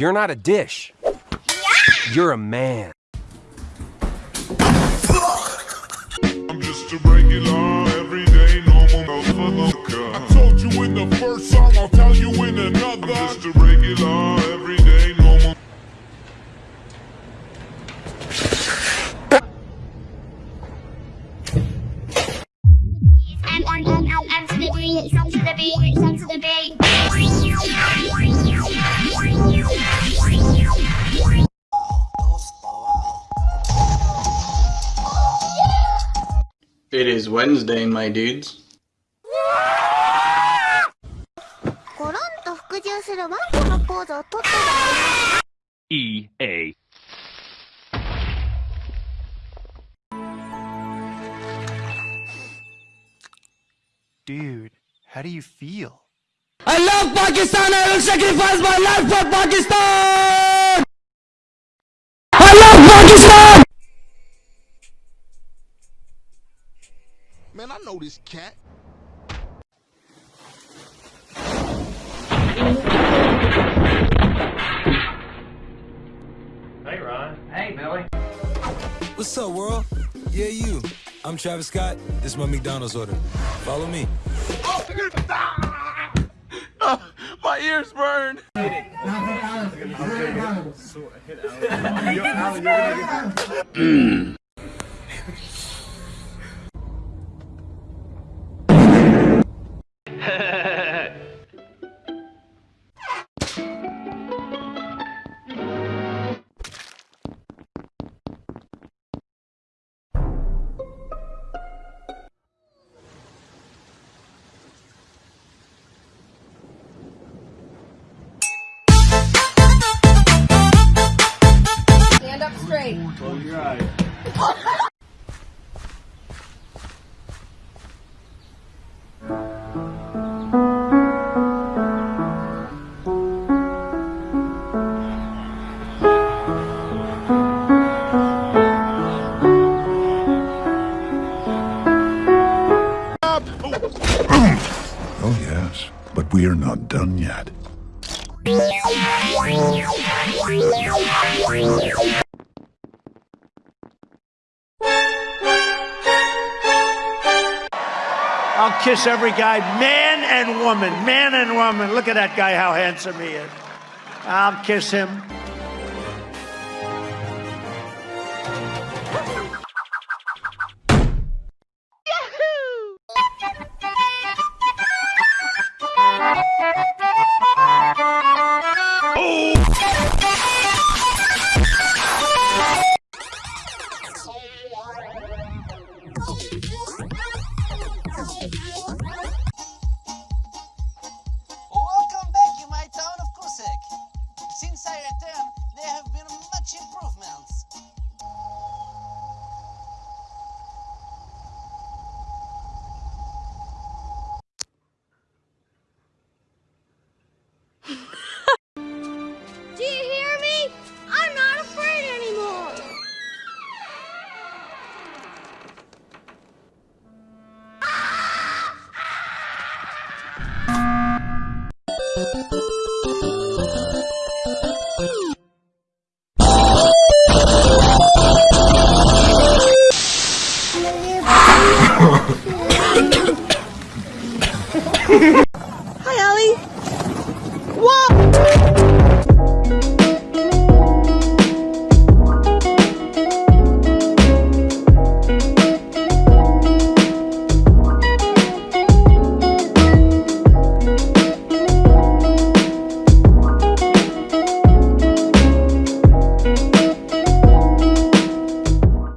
You're not a dish. You're a man. I'm just a regular, everyday, normal motherfucker. I told you in the first song, I'll tell you in another. I'm just a regular, everyday, normal. M M M L M to the B, some to the B, some to the B. It is Wednesday, my dudes. コロンと服従するワンコのポーズをとってた EA. Dude, how do you feel? I love Pakistan. I will sacrifice my life for Pakistan. I love Pakistan. Man, I know this cat. Hey, Ron. Hey, Billy. What's up, world? Yeah, you. I'm Travis Scott. This is my McDonald's order. Follow me. Oh my ears burn. Stand up Oh, yes, but we are not done yet. I'll kiss every guy, man and woman, man and woman. Look at that guy, how handsome he is. I'll kiss him. entire term, there have been much improvements. Do you hear me? I'm not afraid anymore. Hi, Allie. Whoa!